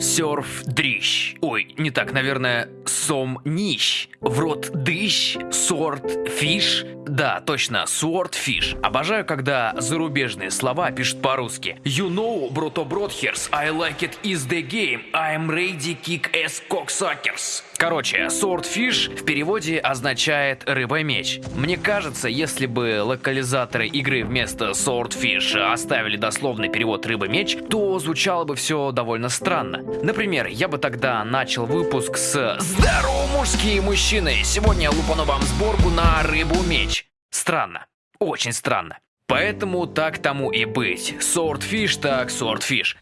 Серф дрищ. Ой, не так, наверное, сом нищ. В рот дыщ, swordfish. Да, точно, swordfish. Обожаю, когда зарубежные слова пишут по-русски. You know, brother brothers, I like it is the game. I'm ready kick ass cocksuckers. Короче, swordfish в переводе означает рыба-меч. Мне кажется, если бы локализаторы игры вместо swordfish оставили дословный перевод рыба-меч, то звучало бы все довольно странно. Например, я бы тогда начал выпуск с «Здорово, мужские мужчины! Сегодня я лупану вам сборку на рыбу-меч». Странно. Очень странно. Поэтому так тому и быть. Swordfish так swordfish.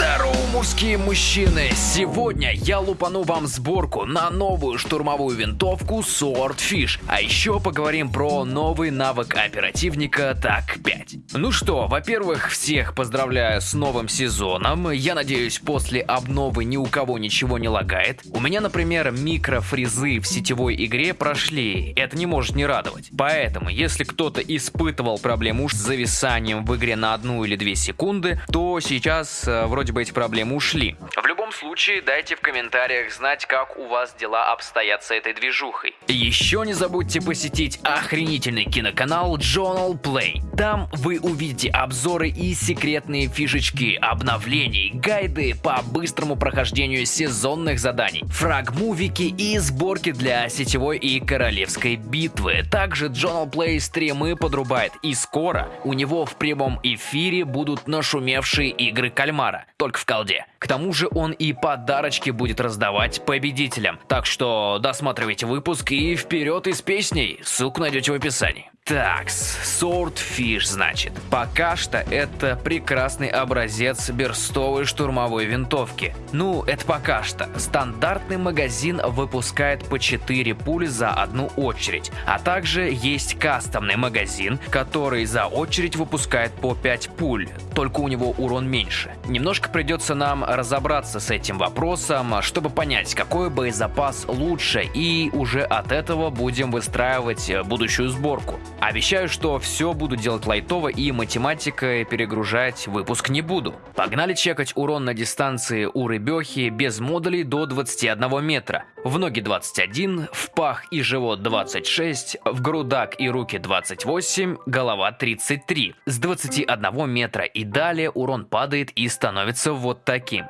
Здорово, мужские мужчины! Сегодня я лупану вам сборку на новую штурмовую винтовку Swordfish. А еще поговорим про новый навык оперативника ТАК-5. Ну что, во-первых, всех поздравляю с новым сезоном. Я надеюсь, после обновы ни у кого ничего не лагает. У меня, например, микрофризы в сетевой игре прошли. Это не может не радовать. Поэтому, если кто-то испытывал проблему с зависанием в игре на одну или две секунды, то сейчас э, вроде вроде бы эти проблемы ушли. В любом случае, дайте в комментариях знать, как у вас дела обстоят с этой движухой. Еще не забудьте посетить охренительный киноканал Journal Play. Там вы увидите обзоры и секретные фишечки, обновлений, гайды по быстрому прохождению сезонных заданий, фрагмувики и сборки для сетевой и королевской битвы. Также Journal Play стримы подрубает и скоро у него в прямом эфире будут нашумевшие игры кальмара только в колде. К тому же он и подарочки будет раздавать победителям. Так что досматривайте выпуск и вперед из песней. Ссылку найдете в описании. Такс, Swordfish, значит. Пока что это прекрасный образец берстовой штурмовой винтовки. Ну, это пока что. Стандартный магазин выпускает по 4 пули за одну очередь. А также есть кастомный магазин, который за очередь выпускает по 5 пуль. Только у него урон меньше. Немножко придется нам разобраться с этим вопросом, чтобы понять, какой боезапас лучше, и уже от этого будем выстраивать будущую сборку. Обещаю, что все буду делать лайтово и математикой перегружать выпуск не буду. Погнали чекать урон на дистанции у рыбехи без модулей до 21 метра. В ноги 21, в пах и живот 26, в грудак и руки 28, голова 33. С 21 метра и далее урон падает и становится вот таким.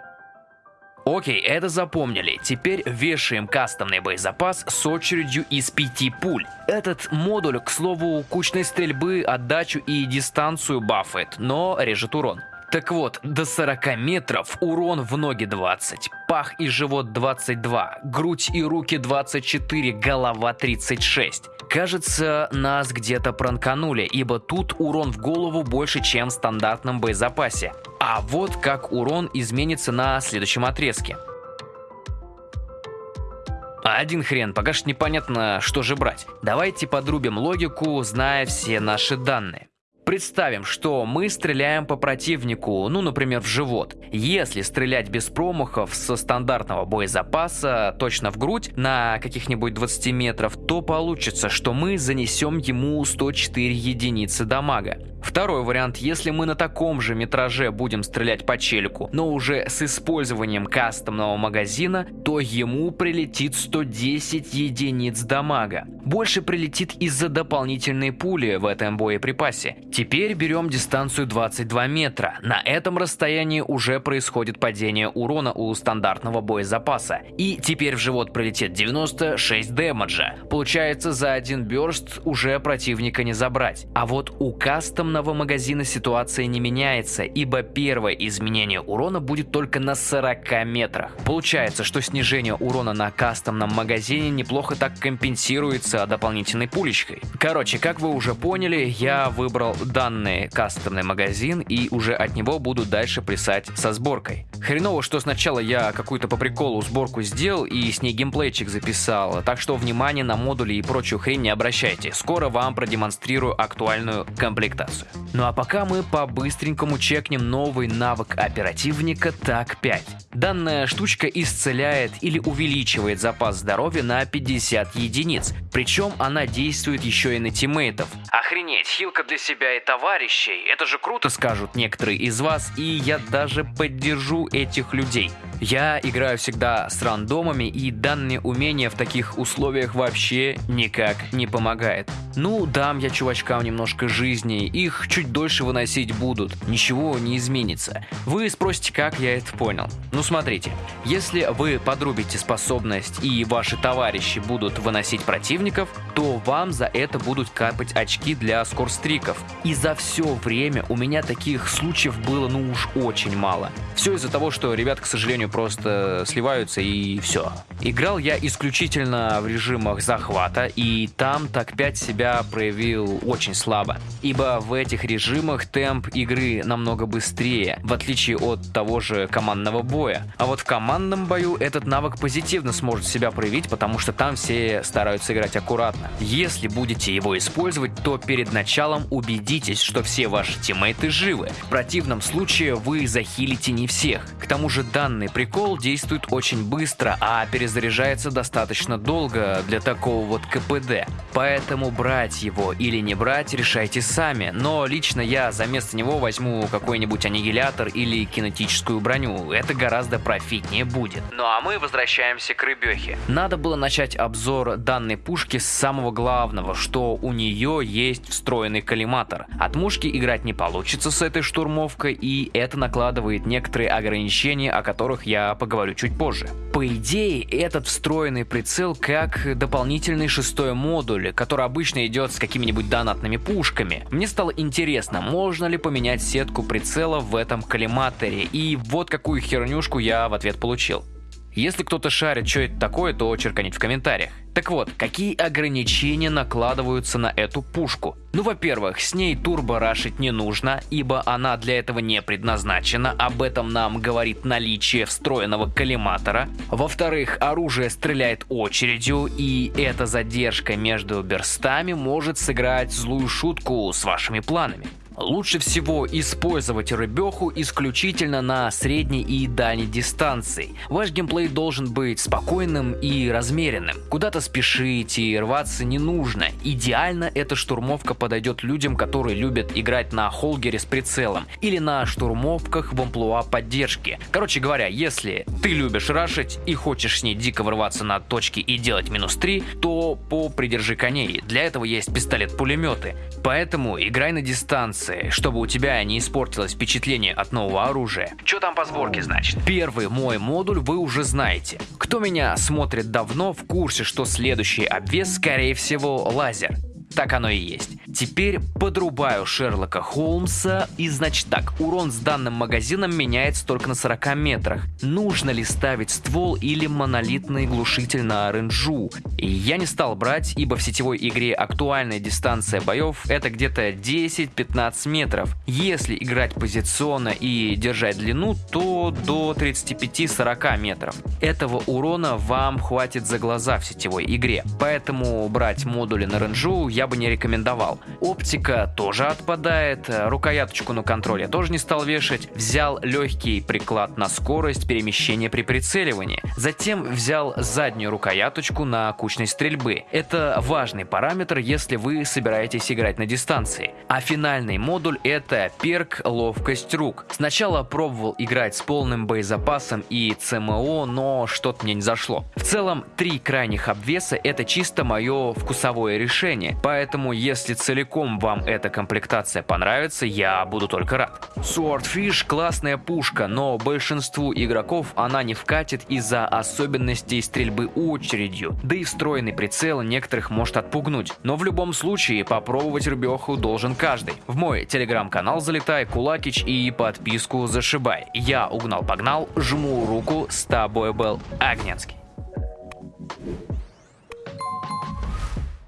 Окей, это запомнили. Теперь вешаем кастомный боезапас с очередью из 5 пуль. Этот модуль, к слову, кучной стрельбы, отдачу и дистанцию бафает, но режет урон. Так вот, до 40 метров урон в ноги 20, пах и живот 22, грудь и руки 24, голова 36. Кажется, нас где-то пранканули, ибо тут урон в голову больше, чем в стандартном боезапасе. А вот как урон изменится на следующем отрезке. Один хрен, пока что непонятно, что же брать. Давайте подрубим логику, зная все наши данные. Представим, что мы стреляем по противнику, ну, например, в живот. Если стрелять без промахов со стандартного боезапаса точно в грудь на каких-нибудь 20 метров, то получится, что мы занесем ему 104 единицы дамага. Второй вариант, если мы на таком же метраже будем стрелять по челику, но уже с использованием кастомного магазина, то ему прилетит 110 единиц дамага. Больше прилетит из-за дополнительной пули в этом боеприпасе. Теперь берем дистанцию 22 метра. На этом расстоянии уже происходит падение урона у стандартного боезапаса. И теперь в живот прилетит 96 дэмэджа. Получается за один бёрст уже противника не забрать. А вот у кастом кастомного магазина ситуация не меняется, ибо первое изменение урона будет только на 40 метрах. Получается, что снижение урона на кастомном магазине неплохо так компенсируется дополнительной пулечкой. Короче, как вы уже поняли, я выбрал данный кастомный магазин и уже от него буду дальше плясать со сборкой. Хреново, что сначала я какую-то по приколу сборку сделал и с ней геймплейчик записал, так что внимание на модули и прочую хрень не обращайте. Скоро вам продемонстрирую актуальную комплектацию. Ну а пока мы по-быстренькому чекнем новый навык оперативника ТАК-5. Данная штучка исцеляет или увеличивает запас здоровья на 50 единиц, причем она действует еще и на тиммейтов. Охренеть, хилка для себя и товарищей, это же круто, скажут некоторые из вас, и я даже поддержу этих людей. Я играю всегда с рандомами, и данные умения в таких условиях вообще никак не помогает. Ну, дам я чувачкам немножко жизни, их чуть дольше выносить будут, ничего не изменится. Вы спросите, как я это понял? Ну смотрите, если вы подрубите способность и ваши товарищи будут выносить противников, то вам за это будут капать очки для скорстриков. И за все время у меня таких случаев было ну уж очень мало. Все из-за того, что ребят, к сожалению, просто сливаются и все. Играл я исключительно в режимах захвата, и там так 5 себя проявил очень слабо. Ибо в этих режимах темп игры намного быстрее, в отличие от того же командного боя. А вот в командном бою этот навык позитивно сможет себя проявить, потому что там все стараются играть аккуратно. Если будете его использовать, то перед началом убедитесь, что все ваши тиммейты живы. В противном случае вы захилите не всех. К тому же данный прикол действует очень быстро, а перезаряжается достаточно долго для такого вот КПД. Поэтому брать его или не брать решайте сами, но лично я за место него возьму какой-нибудь аннигилятор или кинетическую броню, это гораздо профитнее будет. Ну а мы возвращаемся к рыбехе. Надо было начать обзор данной пушки с самого главного, что у нее есть встроенный коллиматор. От мушки играть не получится с этой штурмовкой, и это накладывает некоторые ограничения, о которых я поговорю чуть позже. По идее, этот встроенный прицел как дополнительный шестой модуль, который обычно идет с какими-нибудь донатными пушками. Мне стало интересно, можно ли поменять сетку прицела в этом коллиматоре, и вот какую хернюшку я в ответ получил. Если кто-то шарит, что это такое, то черканить в комментариях. Так вот, какие ограничения накладываются на эту пушку? Ну, во-первых, с ней турбо рашить не нужно, ибо она для этого не предназначена, об этом нам говорит наличие встроенного коллиматора. Во-вторых, оружие стреляет очередью, и эта задержка между берстами может сыграть злую шутку с вашими планами. Лучше всего использовать рыбеху исключительно на средней и дальней дистанции. Ваш геймплей должен быть спокойным и размеренным. Куда-то спешить и рваться не нужно. Идеально эта штурмовка подойдет людям, которые любят играть на холгере с прицелом или на штурмовках в амплуа поддержки. Короче говоря, если ты любишь рашить и хочешь с ней дико врываться на точки и делать минус 3, то попридержи коней. Для этого есть пистолет-пулеметы. Поэтому играй на дистанции позиции, чтобы у тебя не испортилось впечатление от нового оружия. Что там по сборке значит? Первый мой модуль вы уже знаете. Кто меня смотрит давно, в курсе, что следующий обвес скорее всего лазер. Так оно и есть. Теперь подрубаю Шерлока Холмса и значит так, урон с данным магазином меняется только на 40 метрах. Нужно ли ставить ствол или монолитный глушитель на? И я не стал брать, ибо в сетевой игре актуальная дистанция боев это где-то 10-15 метров. Если играть позиционно и держать длину, то до 35-40 метров. Этого урона вам хватит за глаза в сетевой игре. Поэтому брать модули на ренджу я я бы не рекомендовал. Оптика тоже отпадает, рукояточку на контроле тоже не стал вешать, взял легкий приклад на скорость перемещения при прицеливании, затем взял заднюю рукояточку на кучность стрельбы. Это важный параметр, если вы собираетесь играть на дистанции. А финальный модуль это перк ловкость рук. Сначала пробовал играть с полным боезапасом и ЦМО, но что-то мне не зашло. В целом, три крайних обвеса это чисто мое вкусовое решение, Поэтому, если целиком вам эта комплектация понравится, я буду только рад. Swordfish классная пушка, но большинству игроков она не вкатит из-за особенностей стрельбы очередью, да и встроенный прицел некоторых может отпугнуть. Но в любом случае попробовать рубеху должен каждый. В мой телеграм-канал залетай, кулакич и подписку зашибай. Я угнал-погнал, жму руку, с тобой был Агненский.